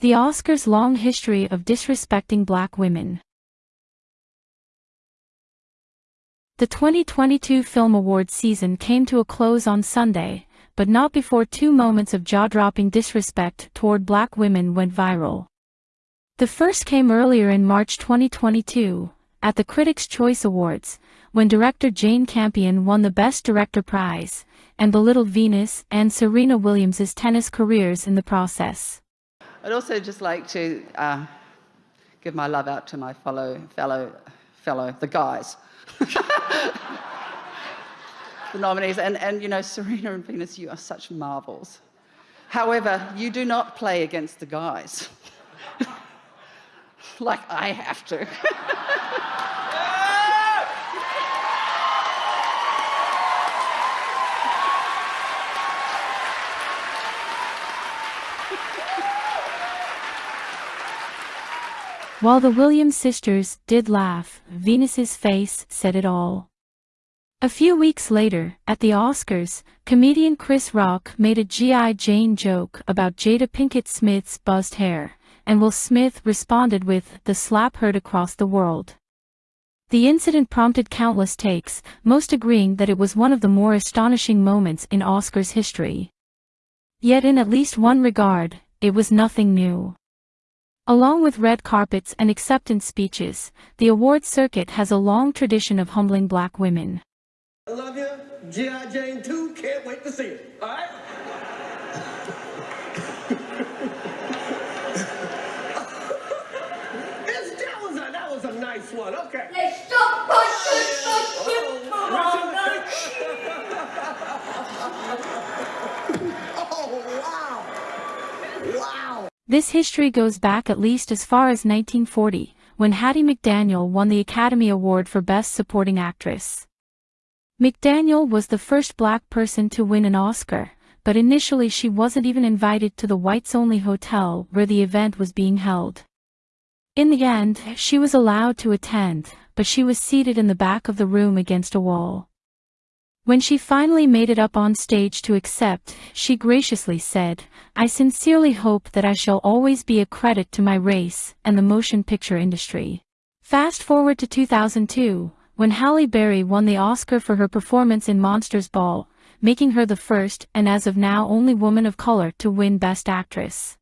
The Oscars' long history of disrespecting black women. The 2022 Film Awards season came to a close on Sunday, but not before two moments of jaw-dropping disrespect toward black women went viral. The first came earlier in March 2022, at the Critics' Choice Awards, when director Jane Campion won the Best Director prize, and belittled Venus and Serena Williams' tennis careers in the process. I'd also just like to uh, give my love out to my fellow, fellow, fellow, the guys. the nominees, and, and you know, Serena and Venus, you are such marvels. However, you do not play against the guys. like I have to. While the Williams sisters did laugh, Venus's face said it all. A few weeks later, at the Oscars, comedian Chris Rock made a G.I. Jane joke about Jada Pinkett Smith's buzzed hair, and Will Smith responded with the slap heard across the world. The incident prompted countless takes, most agreeing that it was one of the more astonishing moments in Oscars history. Yet in at least one regard, it was nothing new. Along with red carpets and acceptance speeches, the awards circuit has a long tradition of humbling black women. I love you. G.I. Jane 2, can't wait to see it. All right? that, was a, that was a nice one. Okay. Let's stop This history goes back at least as far as 1940, when Hattie McDaniel won the Academy Award for Best Supporting Actress. McDaniel was the first black person to win an Oscar, but initially she wasn't even invited to the whites-only hotel where the event was being held. In the end, she was allowed to attend, but she was seated in the back of the room against a wall. When she finally made it up on stage to accept, she graciously said, I sincerely hope that I shall always be a credit to my race and the motion picture industry. Fast forward to 2002, when Halle Berry won the Oscar for her performance in Monsters Ball, making her the first and as of now only woman of color to win Best Actress.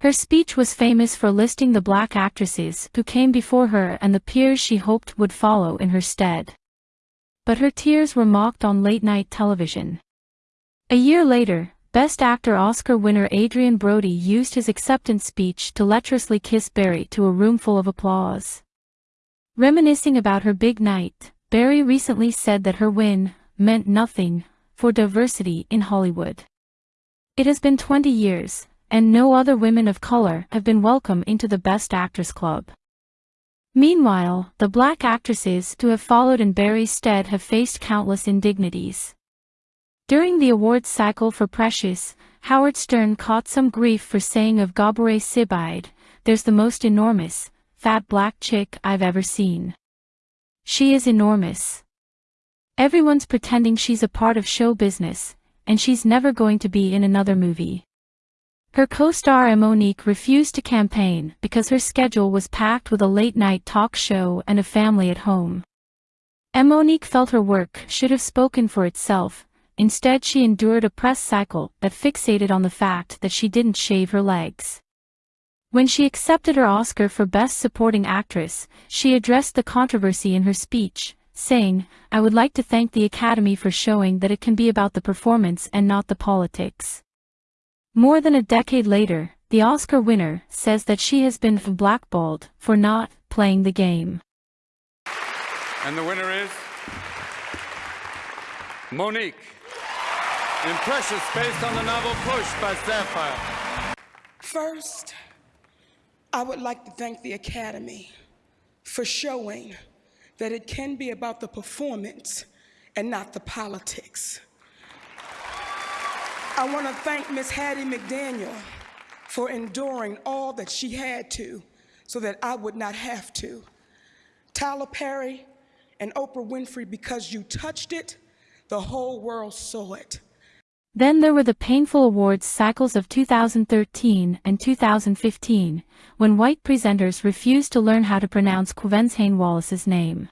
Her speech was famous for listing the black actresses who came before her and the peers she hoped would follow in her stead but her tears were mocked on late-night television. A year later, Best Actor Oscar winner Adrien Brody used his acceptance speech to lecherously kiss Berry to a room full of applause. Reminiscing about her big night, Berry recently said that her win meant nothing for diversity in Hollywood. It has been 20 years, and no other women of color have been welcome into the Best Actress Club. Meanwhile, the black actresses who have followed in Berry's stead have faced countless indignities. During the awards cycle for Precious, Howard Stern caught some grief for saying of Gabourey Sidibe, there's the most enormous, fat black chick I've ever seen. She is enormous. Everyone's pretending she's a part of show business, and she's never going to be in another movie. Her co-star Mo'Nique refused to campaign because her schedule was packed with a late-night talk show and a family at home. Mo'Nique felt her work should have spoken for itself, instead she endured a press cycle that fixated on the fact that she didn't shave her legs. When she accepted her Oscar for Best Supporting Actress, she addressed the controversy in her speech, saying, I would like to thank the Academy for showing that it can be about the performance and not the politics. More than a decade later, the Oscar winner says that she has been blackballed for not playing the game. And the winner is Mo'Nique in Precious based on the novel Push by Sapphire. First, I would like to thank the Academy for showing that it can be about the performance and not the politics. I want to thank Miss Hattie McDaniel for enduring all that she had to so that I would not have to. Tyler Perry and Oprah Winfrey, because you touched it, the whole world saw it. Then there were the painful awards cycles of 2013 and 2015, when white presenters refused to learn how to pronounce Quvenzhané Wallis's name.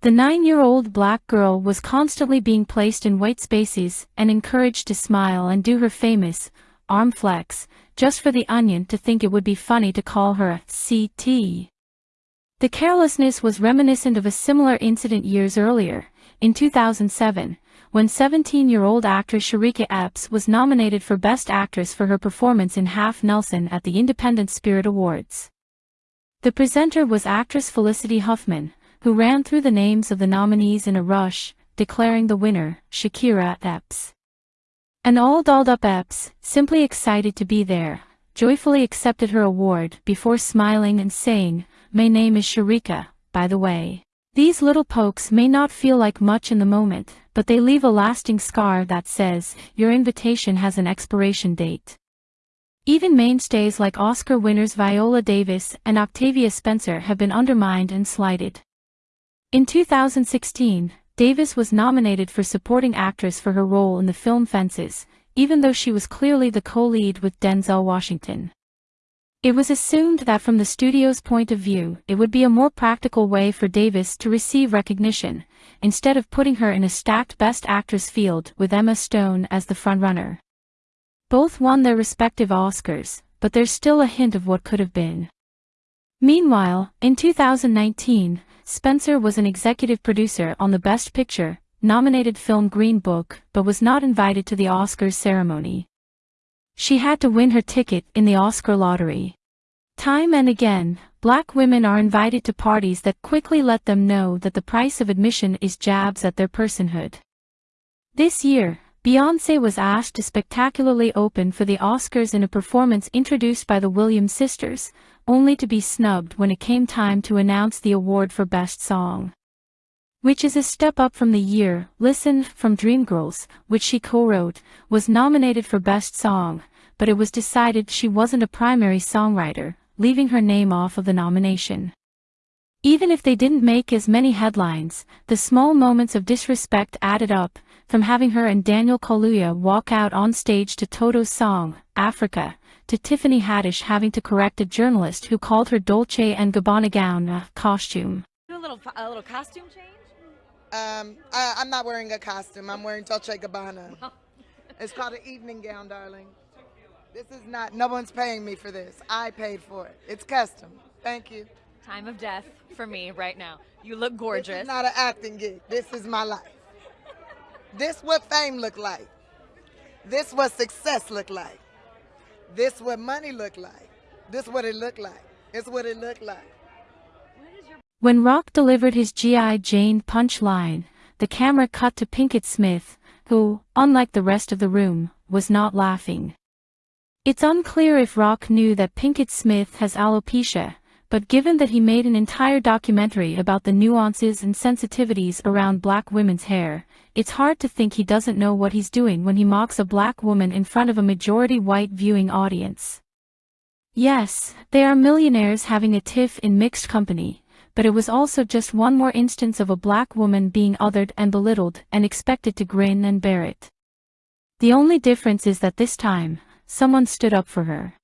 The nine-year-old black girl was constantly being placed in white spaces and encouraged to smile and do her famous arm flex, just for the onion to think it would be funny to call her a CT. The carelessness was reminiscent of a similar incident years earlier, in 2007, when 17-year-old actress Shareeka Epps was nominated for Best Actress for her performance in Half Nelson at the Independent Spirit Awards. The presenter was actress Felicity Huffman, who ran through the names of the nominees in a rush, declaring the winner, Shakira Epps. An all dolled up Epps, simply excited to be there, joyfully accepted her award before smiling and saying, My name is Shareeka, by the way. These little pokes may not feel like much in the moment, but they leave a lasting scar that says, your invitation has an expiration date. Even mainstays like Oscar winners Viola Davis and Octavia Spencer have been undermined and slighted. In 2016, Davis was nominated for Supporting Actress for her role in the film Fences, even though she was clearly the co-lead with Denzel Washington. It was assumed that from the studio's point of view, it would be a more practical way for Davis to receive recognition, instead of putting her in a stacked Best Actress field with Emma Stone as the frontrunner. Both won their respective Oscars, but there's still a hint of what could have been. Meanwhile, in 2019, Spencer was an executive producer on the Best Picture, nominated film Green Book, but was not invited to the Oscars ceremony. She had to win her ticket in the Oscar lottery. Time and again, black women are invited to parties that quickly let them know that the price of admission is jabs at their personhood. This year, Beyoncé was asked to spectacularly open for the Oscars in a performance introduced by the Williams sisters, only to be snubbed when it came time to announce the award for Best Song. Which is a step up from the year, Listen, from Dreamgirls, which she co-wrote, was nominated for Best Song, but it was decided she wasn't a primary songwriter, leaving her name off of the nomination. Even if they didn't make as many headlines, the small moments of disrespect added up, from having her and Daniel Kaluuya walk out on stage to Toto's song, Africa, to Tiffany Haddish having to correct a journalist who called her Dolce & Gabbana gown a costume. A little, a little costume change? Um, I, I'm not wearing a costume. I'm wearing Dolce Gabbana. it's called an evening gown, darling. This is not, no one's paying me for this. I paid for it. It's custom. Thank you. Time of death for me right now. You look gorgeous. This is not an acting gig. This is my life. This what fame look like. This what success look like. This what money look like. This what it look like. It's what it look like. When Rock delivered his G.I. Jane punchline, the camera cut to Pinkett Smith, who, unlike the rest of the room, was not laughing. It's unclear if Rock knew that Pinkett Smith has alopecia, but given that he made an entire documentary about the nuances and sensitivities around black women's hair, it's hard to think he doesn't know what he's doing when he mocks a black woman in front of a majority white viewing audience. Yes, they are millionaires having a tiff in mixed company, but it was also just one more instance of a black woman being othered and belittled and expected to grin and bear it. The only difference is that this time, someone stood up for her.